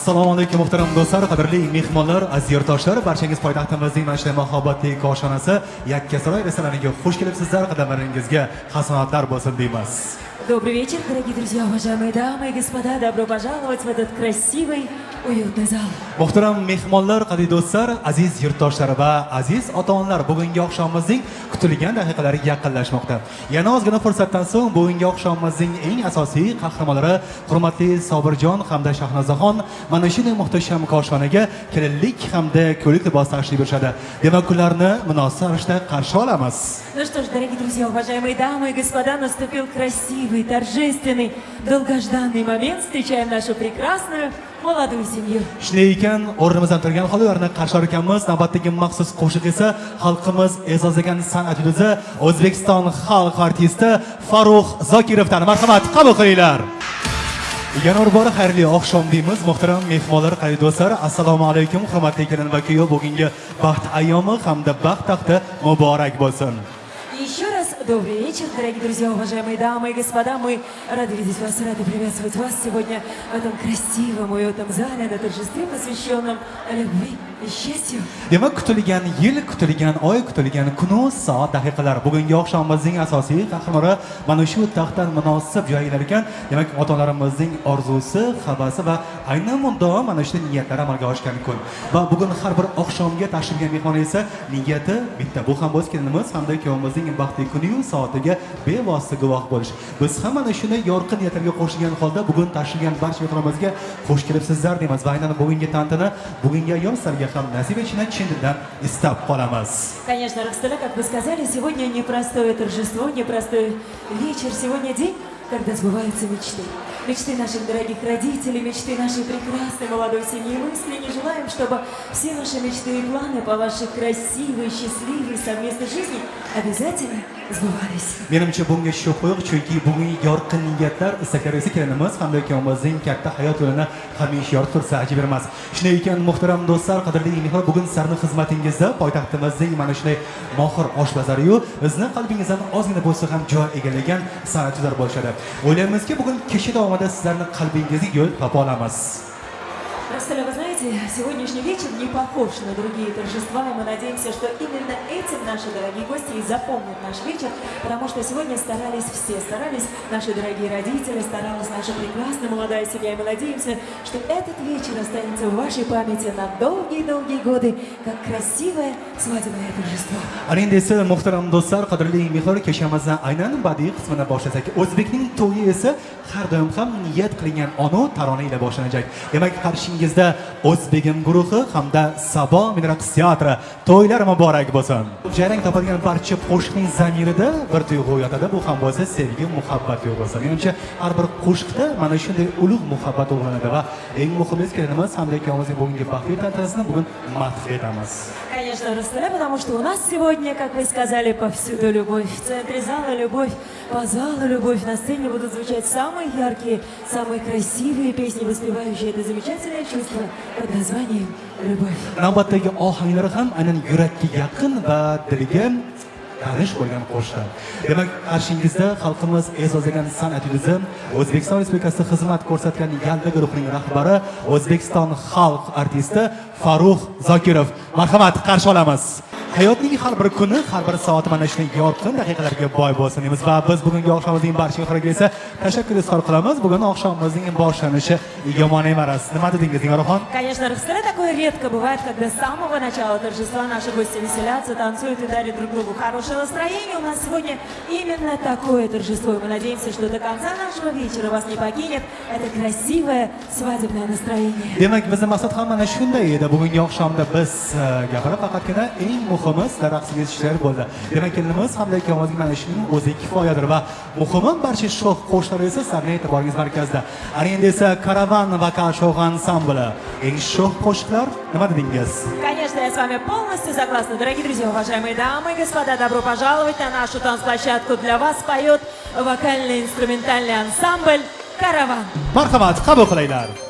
assalomu alaykum muhtaram do'stlar qadrli mehmonlar aziz yurtdoshlar. Barchangiz poytaxtimizning mana shunday mahobatli koshonasi yakkasaroy restoraniga xush kelibsizlar qadamlaringizga hasanatlar bo'lsin deymiz. Добрый вечер, дорогие друзья, уважаемые дамы и господа. Добро пожаловать в этот красивый, уютный зал. muhtaram mehmonlar qadrli do'stlar aziz yurtdoshlar va aziz ota onalar bugungi oqshomimizning kutilgan daqiqalari yaqinlashmoqda yana ozgina fursatdan so'ng bugungi oqshomimizning eng asosiy qahramonlari hurmatli sobirjon hamda shahnozaxon mana shunday muhtasham koshonaga kelinlik hamda ko'ylak libos tashrif buyurishadi demak ularni munosib ravishda qarshi olamiz Ну что ж, дорогие друзья, уважаемые дамы и господа, наступил красивый, торжественный, долгожданный момент. Встречаем нашу прекрасную молодую семью. shunday ekan o'rnimizdan turgan holda ularni qarshi ekanmiz navbatdagi maxsus qo'shiq esa xalqimiz e'zozlagan san'at yulduzi o'zbekiston xalq artisti Farux zokirovdan marhamat qabul qilinglar yana bir bora xayrli oqshom deymiz muhtaram mehmonlar qadrli do'stlar assalomu alaykum hurmatli kelin va kuyov bugungi baxt ayyomi hamda baxt taxti muborak bo'lsin добрый вечер, дорогие друзья, уважаемые дамы и господа. Мы рады видеть вас, рады приветствовать вас сегодня в этом красивом, уютном зале на торжестве, посвященном любви и счастью. demak kutilgan yil kutilgan oy kutilgan kunu soat daqiqalar bugungi oqshomimizning asosiy qahramoni mana shu taxtdan munosib joylar ekan demak ota onalarimizning orzusi havasi va aynan muddao mana shu niyatlari amalga oshgan kun va bugun har bir oqshomga tashrif buyurgan mehmon esa niyati bitta bu ham o'z kelinimiz hamda kuyovimizning baxtli kuniyu soatiga bevosita guvoh bo'lish biz ham mana shunday yorqin niyatlarga qo'shilgan holda bugun tashrif buyurgan barcha mehmonlarimizga xush kelibsizlar deymiz va aynan bugungi tantana bugungi ayyom sizlarga ham nasib etishini chin istab qolamiz Конечно, Рокстеля, как вы сказали, сегодня непростое торжество, непростой вечер. Сегодня день, когда сбываются мечты. Мечты наших дорогих родителей, мечты нашей прекрасной молодой семьи. Мы искренне желаем, чтобы все наши мечты и планы по вашей красивой, счастливой совместной жизни обязательно сбывались. menimcha bunga shubha yo'q chunki bugungi yorqin niyatlar istaklar esa kelinimiz hamda kuyovimizning katta hayot yo'lini hamisha yoritib tursa ajib emas. Shunday ekan muhtaram do'stlar qadrli mehmon bugun sizlarni xizmatingizda poytaxtimizning mana shunday mohir oshpazlariyu bizni qalbingizdan ozgina bo'lsa ham joy egallagan san'atchilar bo'lishadi. O'ylaymizki bugun kecha davomida sizlarni qalbingizga yo'l topa olamiz. Вы знаете, сегодняшний вечер не похож на другие торжества, и мы надеемся, что именно этим наши дорогие гости и запомнят наш вечер, потому что сегодня старались все, старались наши дорогие родители, старалась наша прекрасная молодая семья, и мы надеемся, что этот вечер останется в вашей памяти на долгие-долгие годы, как красивое свадебное торжество. endi esa muhtaram do'stlar qadrli mehmon kechamizdan aynan badiiy qismidan boshlasak o'zbekning to'yi esa har doim ham niyat qilingan onu tarona ila boshlanajak o'zbegim guruhi hamda sabo minraqs teatri to'ylar muborak bo'lsin. Jarang topadigan barcha qo'shiqning zamirida bir tuyg'u yotadi. Bu ham bo'lsa sevgi muhabbat tuyg'usi menimcha har bir qo'shiqda mana shunday ulug' muhabbat uyg'onadi va eng muhimi kelinimiz hamda ikkovimizning bugungi baxtli tantanasini bugun madh etamiz. Конечно, Ростеля, потому что у нас сегодня, как вы сказали, повсюду любовь. В центре зала любовь, по залу любовь. На сцене будут звучать самые яркие, самые красивые песни, воспевающие это замечательное чувство. Под названием «Любовь». navbatdagi ohanglari ham aynan yurakka yaqin va dilga tanish bo'lgan qo'shiqlar demak qarshingizda xalqimiz e'zozlagan san'at yulduzi o'zbekiston respublikasida xizmat ko'rsatgan yalda guruhining rahbari o'zbekiston xalq artisti Farux zokirov. Marhamat qarshi olamiz. Hayotning har bir kuni har bir soati mana shunday yorqin daqiqalarga boy bo'lsin deymiz va biz bugungi oqshomimizning barcha mehmonlarga esa tashakkur izhor qilamiz. Bugun oqshomimizning boshlanishi yomon emas. Nima dedingiz nigorxon Конечно, Ростеля такое редко бывает, когда с самого начала торжества наши гости веселятся, танцуют и дарят друг другу хорошее настроение. У нас сегодня именно такое торжество, и мы надеемся, что до конца нашего вечера вас не покинет это красивое свадебное настроение. demak bizni maqsad ham mana shunday edi. Bugungi oqshomda biz e, gapirib faqatgina eng muhimi sizlar raqsga yetishishlar bo'ldi demak kelinimiz hamda ikkovimizga mana shuning o'zi kifoyadir va muhimi barcha shoh qo'shiqlar esa sizlarni e'tiboringiz markazida ana endi esa karavan vokal show ansambli eng shoh qo'shiqlar nima dedingiz Конечно, я с вами полностью согласна. Дорогие друзья, уважаемые дамы и господа, добро пожаловать на нашу танцплощадку. Для вас поет вокально-инструментальный ансамбль «Караван». marhamat qabul qilinglar